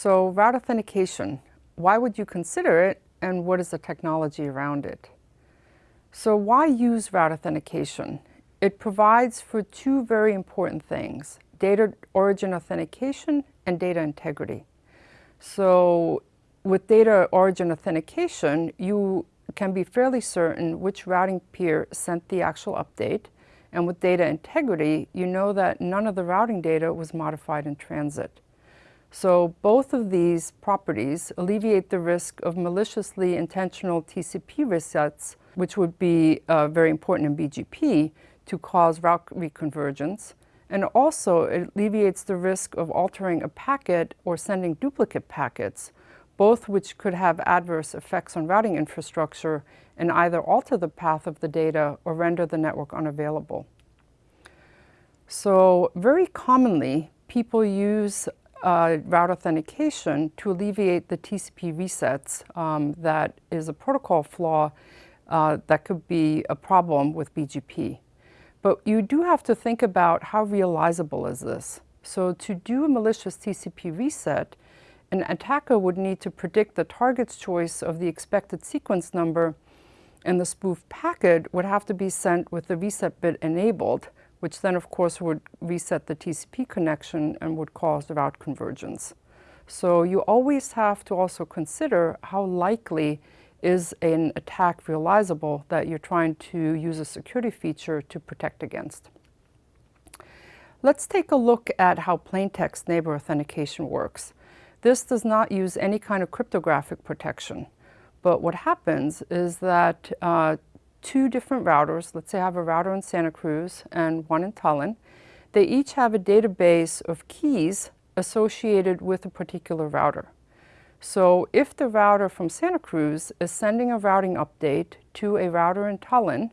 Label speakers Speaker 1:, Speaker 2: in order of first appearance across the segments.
Speaker 1: So route authentication, why would you consider it and what is the technology around it? So why use route authentication? It provides for two very important things, data origin authentication and data integrity. So with data origin authentication, you can be fairly certain which routing peer sent the actual update. And with data integrity, you know that none of the routing data was modified in transit. So both of these properties alleviate the risk of maliciously intentional TCP resets, which would be uh, very important in BGP to cause route reconvergence. And also it alleviates the risk of altering a packet or sending duplicate packets, both which could have adverse effects on routing infrastructure and either alter the path of the data or render the network unavailable. So very commonly, people use uh, route authentication to alleviate the TCP resets um, that is a protocol flaw uh, that could be a problem with BGP. But you do have to think about how realizable is this. So to do a malicious TCP reset, an attacker would need to predict the target's choice of the expected sequence number and the spoof packet would have to be sent with the reset bit enabled which then of course would reset the TCP connection and would cause the route convergence. So you always have to also consider how likely is an attack realizable that you're trying to use a security feature to protect against. Let's take a look at how plaintext neighbor authentication works. This does not use any kind of cryptographic protection. But what happens is that uh, two different routers. Let's say I have a router in Santa Cruz and one in Tallinn. They each have a database of keys associated with a particular router. So if the router from Santa Cruz is sending a routing update to a router in Tallinn,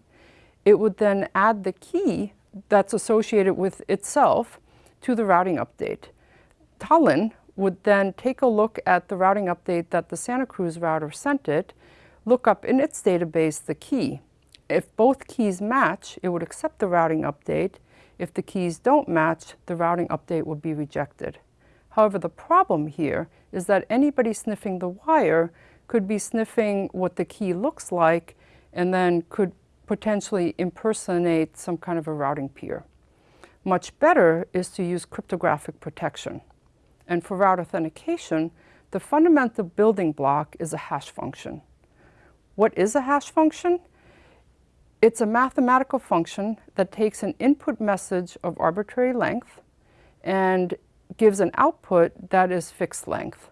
Speaker 1: it would then add the key that's associated with itself to the routing update. Tallinn would then take a look at the routing update that the Santa Cruz router sent it, look up in its database the key, if both keys match, it would accept the routing update. If the keys don't match, the routing update would be rejected. However, the problem here is that anybody sniffing the wire could be sniffing what the key looks like and then could potentially impersonate some kind of a routing peer. Much better is to use cryptographic protection. And for route authentication, the fundamental building block is a hash function. What is a hash function? It's a mathematical function that takes an input message of arbitrary length and gives an output that is fixed length.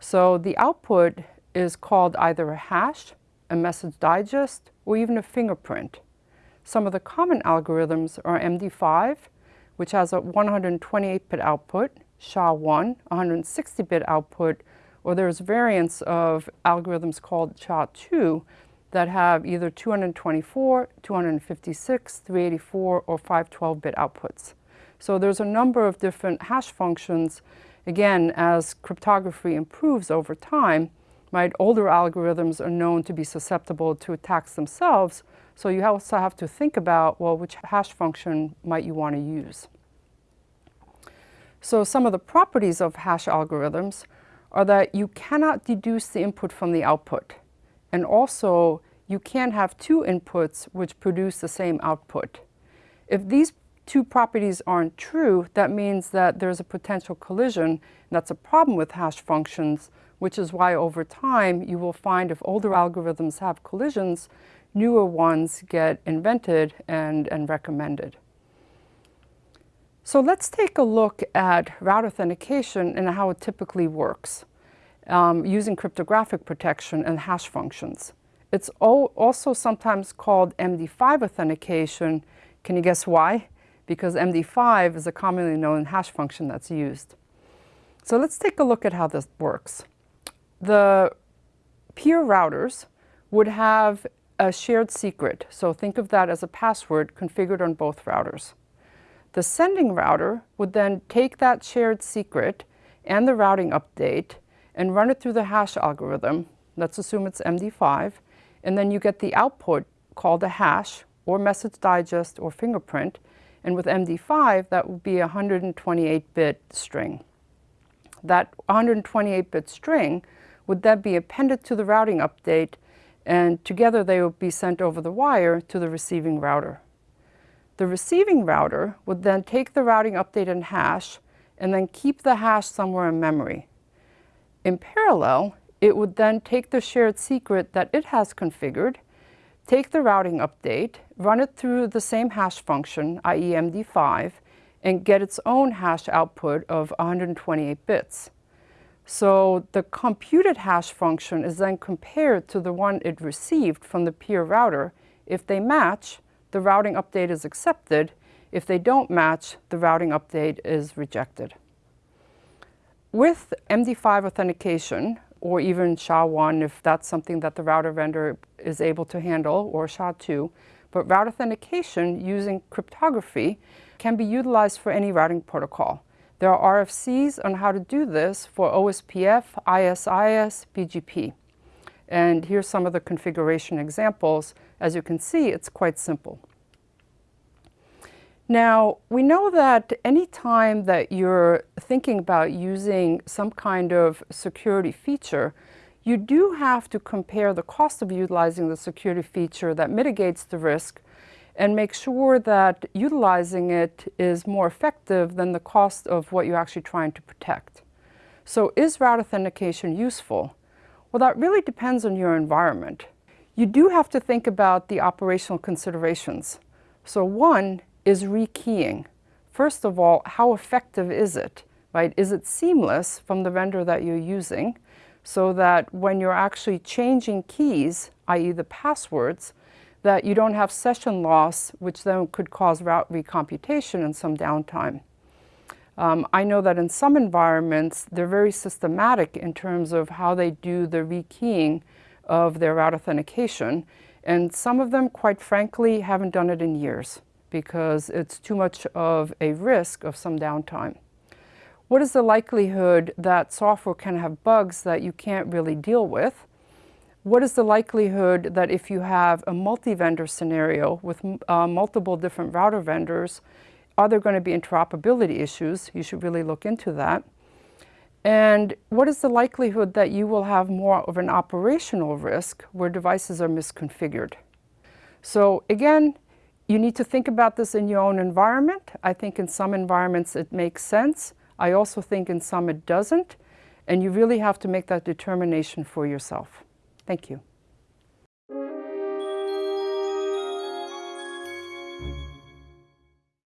Speaker 1: So the output is called either a hash, a message digest, or even a fingerprint. Some of the common algorithms are MD5, which has a 128-bit output, SHA-1, 160-bit output, or there's variants of algorithms called SHA-2 that have either 224, 256, 384, or 512-bit outputs. So there's a number of different hash functions. Again, as cryptography improves over time, right, older algorithms are known to be susceptible to attacks themselves. So you also have to think about, well, which hash function might you want to use? So some of the properties of hash algorithms are that you cannot deduce the input from the output. And also, you can't have two inputs which produce the same output. If these two properties aren't true, that means that there's a potential collision. that's a problem with hash functions, which is why over time you will find if older algorithms have collisions, newer ones get invented and, and recommended. So let's take a look at route authentication and how it typically works um, using cryptographic protection and hash functions. It's also sometimes called MD5 authentication. Can you guess why? Because MD5 is a commonly known hash function that's used. So let's take a look at how this works. The peer routers would have a shared secret. So think of that as a password configured on both routers. The sending router would then take that shared secret and the routing update and run it through the hash algorithm. Let's assume it's MD5. And then you get the output called a hash or message digest or fingerprint. And with MD5, that would be a 128-bit string. that 128-bit string would then be appended to the routing update and together they would be sent over the wire to the receiving router. The receiving router would then take the routing update and hash and then keep the hash somewhere in memory. In parallel, it would then take the shared secret that it has configured, take the routing update, run it through the same hash function, i.e. MD5, and get its own hash output of 128 bits. So the computed hash function is then compared to the one it received from the peer router. If they match, the routing update is accepted. If they don't match, the routing update is rejected. With MD5 authentication, or even SHA-1 if that's something that the router vendor is able to handle, or SHA-2, but route authentication using cryptography can be utilized for any routing protocol. There are RFCs on how to do this for OSPF, ISIS, BGP. And here's some of the configuration examples. As you can see, it's quite simple. Now, we know that any time that you're thinking about using some kind of security feature, you do have to compare the cost of utilizing the security feature that mitigates the risk and make sure that utilizing it is more effective than the cost of what you're actually trying to protect. So is route authentication useful? Well, that really depends on your environment. You do have to think about the operational considerations. So one is rekeying. First of all, how effective is it? Right? Is it seamless from the vendor that you're using so that when you're actually changing keys, i.e. the passwords, that you don't have session loss, which then could cause route recomputation and some downtime. Um, I know that in some environments, they're very systematic in terms of how they do the rekeying of their route authentication. And some of them, quite frankly, haven't done it in years because it's too much of a risk of some downtime. What is the likelihood that software can have bugs that you can't really deal with? what is the likelihood that if you have a multi-vendor scenario with uh, multiple different router vendors, are there going to be interoperability issues? You should really look into that. And what is the likelihood that you will have more of an operational risk where devices are misconfigured? So again, you need to think about this in your own environment. I think in some environments it makes sense. I also think in some it doesn't. And you really have to make that determination for yourself. Thank you.